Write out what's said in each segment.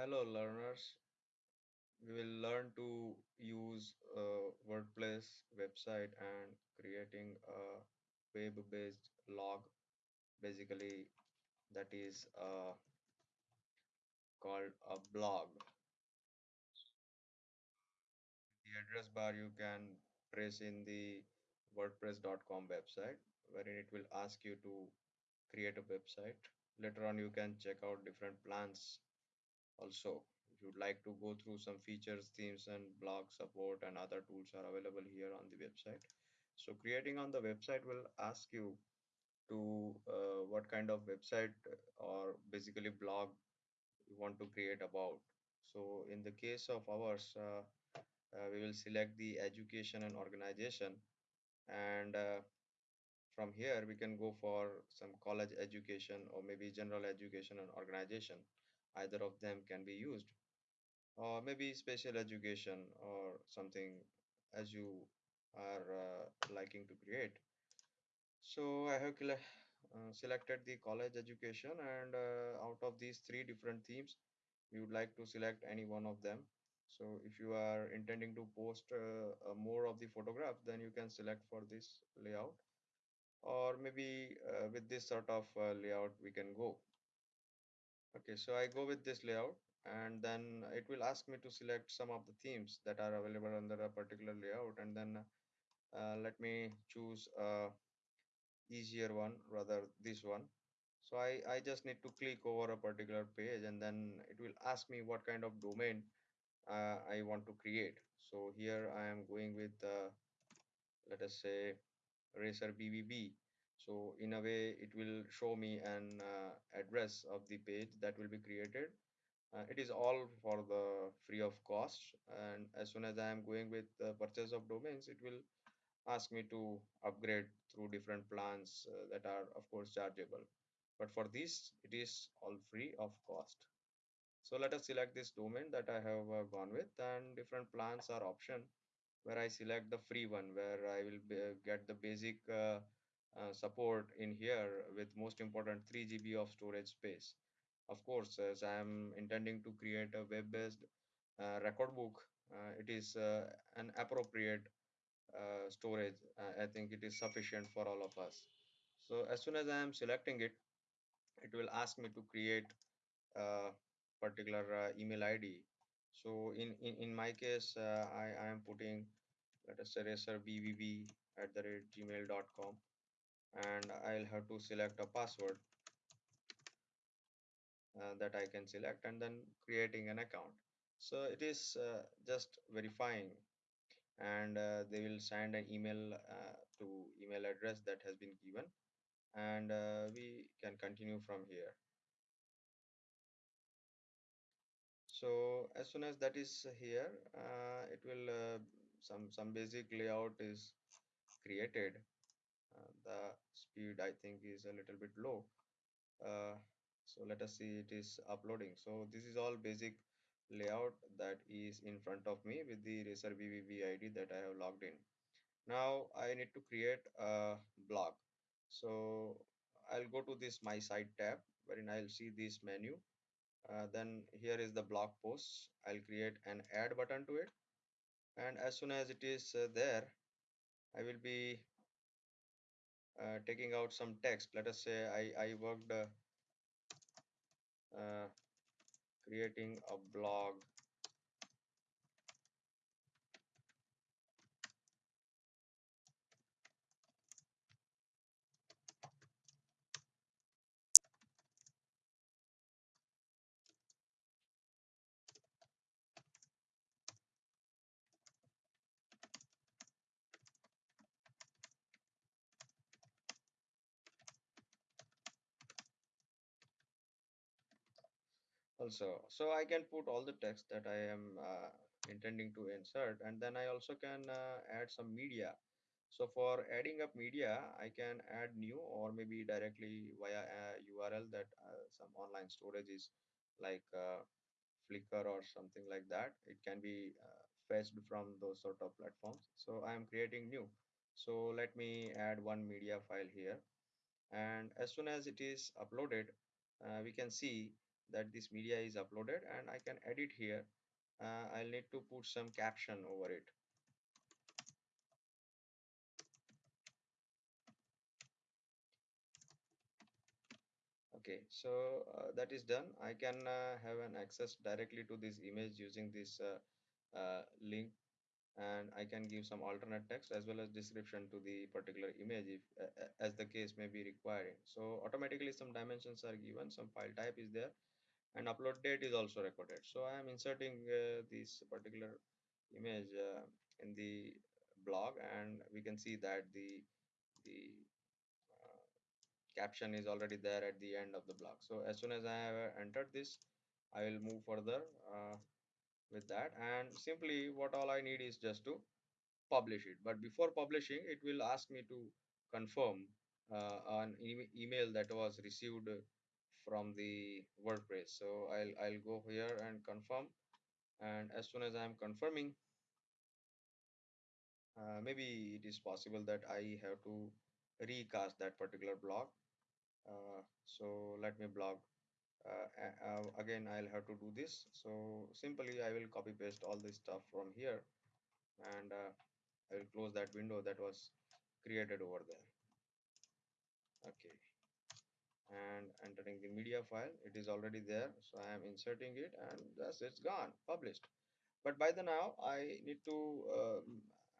Hello, learners. We will learn to use WordPress website and creating a web-based log. Basically, that is uh, called a blog. The address bar you can press in the WordPress.com website, wherein it will ask you to create a website. Later on, you can check out different plans Also, if you'd like to go through some features, themes, and blog support and other tools are available here on the website. So creating on the website will ask you to uh, what kind of website or basically blog you want to create about. So in the case of ours, uh, uh, we will select the education and organization and uh, from here we can go for some college education or maybe general education and organization either of them can be used or maybe special education or something as you are uh, liking to create. So I have uh, selected the college education and uh, out of these three different themes, you would like to select any one of them. So if you are intending to post uh, uh, more of the photograph, then you can select for this layout or maybe uh, with this sort of uh, layout we can go. Okay, so I go with this layout and then it will ask me to select some of the themes that are available under a particular layout and then uh, let me choose a easier one rather this one. So I, I just need to click over a particular page and then it will ask me what kind of domain uh, I want to create. So here I am going with uh, let us say racer bbb so in a way it will show me an uh, address of the page that will be created. Uh, it is all for the free of cost and as soon as i am going with the purchase of domains it will ask me to upgrade through different plans uh, that are of course chargeable. But for this it is all free of cost. So let us select this domain that i have uh, gone with and different plans are option where I select the free one where I will be, uh, get the basic uh, uh, support in here with most important 3 GB of storage space. Of course, as I am intending to create a web-based uh, record book, uh, it is uh, an appropriate uh, storage. Uh, I think it is sufficient for all of us. So as soon as I am selecting it, it will ask me to create a particular uh, email ID. So in, in, in my case, uh, I, I am putting let us say racerbbb at the rate gmail.com and I'll have to select a password uh, that I can select and then creating an account. So it is uh, just verifying and uh, they will send an email uh, to email address that has been given and uh, we can continue from here. So as soon as that is here, uh, it will some some basic layout is created. The speed I think is a little bit low. Uh, so let us see it is uploading. So this is all basic layout that is in front of me with the racer bbb id that i have logged in. Now i need to create a blog so i'll go to this my site tab wherein i'll see this menu. Uh, then here is the blog posts. I'll create an add button to it. And as soon as it is uh, there i will be uh, taking out some text. Let us say i i worked uh, uh, creating a blog also. So i can put all the text that i am uh, intending to insert and then i also can uh, add some media. So for adding up media i can add new or maybe directly via a url that uh, some online storage is like uh, flickr or something like that. It can be uh, fetched from those sort of platforms. So i am creating new. So let me add one media file here. And as soon as it is uploaded uh, we can see that this media is uploaded and I can edit here. Uh, I'll need to put some caption over it. Okay so uh, that is done. I can uh, have an access directly to this image using this uh, uh, link. And I can give some alternate text as well as description to the particular image if uh, uh, as the case may be requiring. So automatically some dimensions are given some file type is there and upload date is also recorded. So I am inserting uh, this particular image uh, in the blog and we can see that the the uh, caption is already there at the end of the blog. So as soon as I have entered this I will move further uh, with that. And simply what all I need is just to publish it. But before publishing it will ask me to confirm uh, an e email that was received from the WordPress so I'll I'll go here and confirm. And as soon as I'm confirming uh, maybe it is possible that I have to recast that particular blog uh, so let me blog uh, uh, again I'll have to do this. So simply I will copy paste all this stuff from here. And uh, I will close that window that was created over there. Okay and entering the media file. It is already there so I am inserting it and thus it's gone published. But by the now I need to um,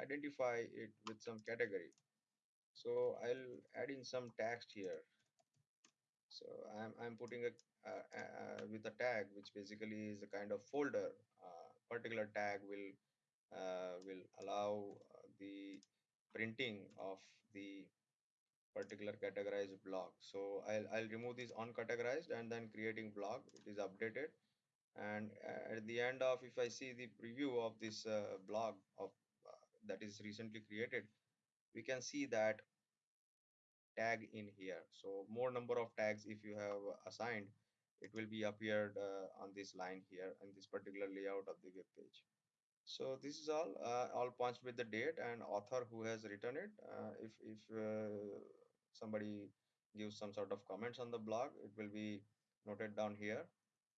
identify it with some category. So I'll add in some text here. So I'm, I'm putting a uh, uh, with a tag which basically is a kind of folder. Uh, particular tag will uh, will allow uh, the printing of the particular categorized blog so I'll, I'll remove this uncategorized and then creating blog it is updated. And uh, at the end of if I see the preview of this uh, blog of uh, that is recently created we can see that tag in here. So more number of tags if you have assigned it will be appeared uh, on this line here in this particular layout of the web page. So this is all uh, all punched with the date and author who has written it. Uh, if if uh, somebody gives some sort of comments on the blog it will be noted down here.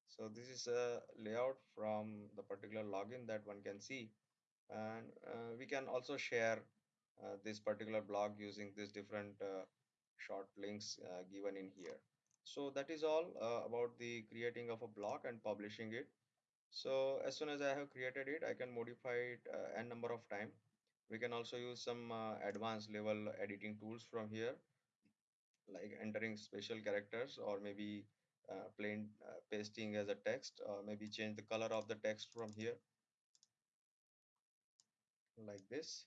So this is a layout from the particular login that one can see. And uh, we can also share uh, this particular blog using these different uh, short links uh, given in here. So that is all uh, about the creating of a blog and publishing it. So as soon as I have created it I can modify it uh, n number of time. We can also use some advanced level editing tools from here like entering special characters or maybe uh, plain uh, pasting as a text or maybe change the color of the text from here. Like this.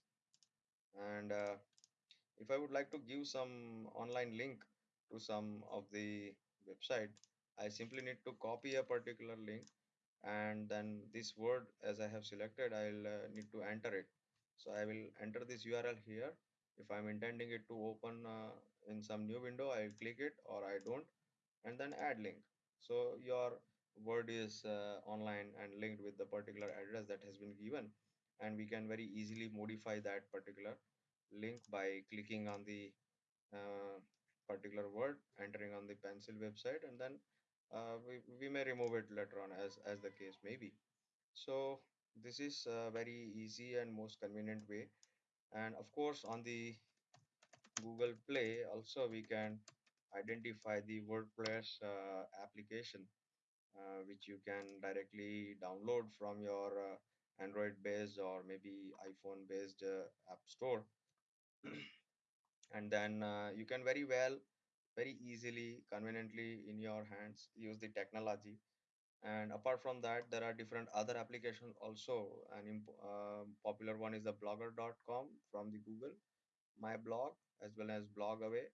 And uh, if I would like to give some online link to some of the website I simply need to copy a particular link and then this word as I have selected I'll uh, need to enter it. So I will enter this URL here. If I'm intending it to open uh, in some new window I'll click it or I don't and then add link. So your word is uh, online and linked with the particular address that has been given and we can very easily modify that particular link by clicking on the uh, particular word entering on the pencil website and then uh, we, we may remove it later on as as the case may be. So this is a very easy and most convenient way. And of course on the google play also we can identify the wordpress uh, application uh, which you can directly download from your uh, android based or maybe iphone based uh, app store. And then uh, you can very well very easily conveniently in your hands use the technology. And apart from that there are different other applications also. An uh, popular one is the blogger.com from the google my blog as well as blogaway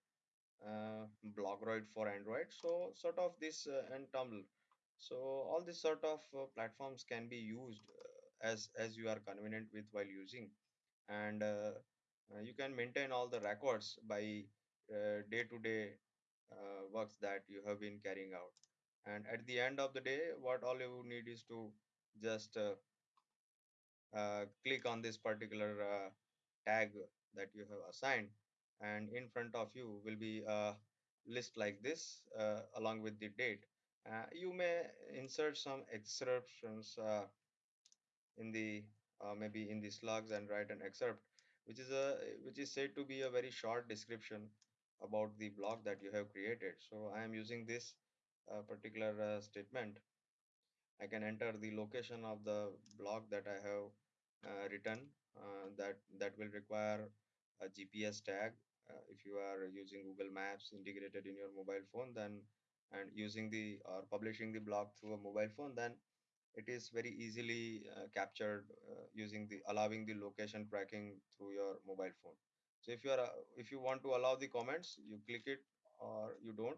uh, blogroid for android. So sort of this uh, and tumblr. So all these sort of uh, platforms can be used uh, as as you are convenient with while using. And uh, uh, you can maintain all the records by day to day works that you have been carrying out. And at the end of the day what all you need is to just uh, uh, click on this particular uh, tag that you have assigned and in front of you will be a list like this uh, along with the date. Uh, you may insert some excerptions uh, in the uh, maybe in the slugs and write an excerpt, which is a which is said to be a very short description about the blog that you have created. So I am using this uh, particular uh, statement. I can enter the location of the block that I have written that that will require a GPS tag. Uh, if you are using Google Maps integrated in your mobile phone then and using the or publishing the blog through a mobile phone then it is very easily uh, captured uh, using the allowing the location tracking through your mobile phone. So if you are uh, if you want to allow the comments you click it or you don't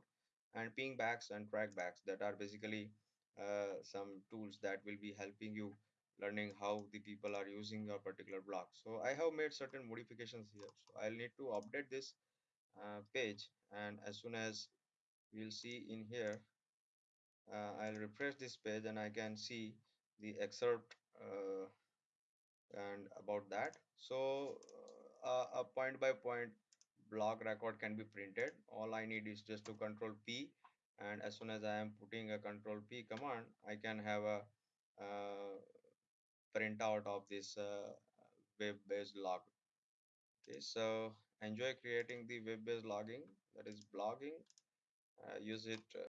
and ping backs and track backs that are basically uh, some tools that will be helping you learning how the people are using a particular block so i have made certain modifications here so i'll need to update this uh, page and as soon as we'll see in here uh, I'll refresh this page and I can see the excerpt uh, and about that. So uh, a point by point block record can be printed. All I need is just to control P and as soon as I am putting a control P command, I can have a uh, printout of this uh, web-based log. Okay, so enjoy creating the web-based logging that is blogging. Uh, use it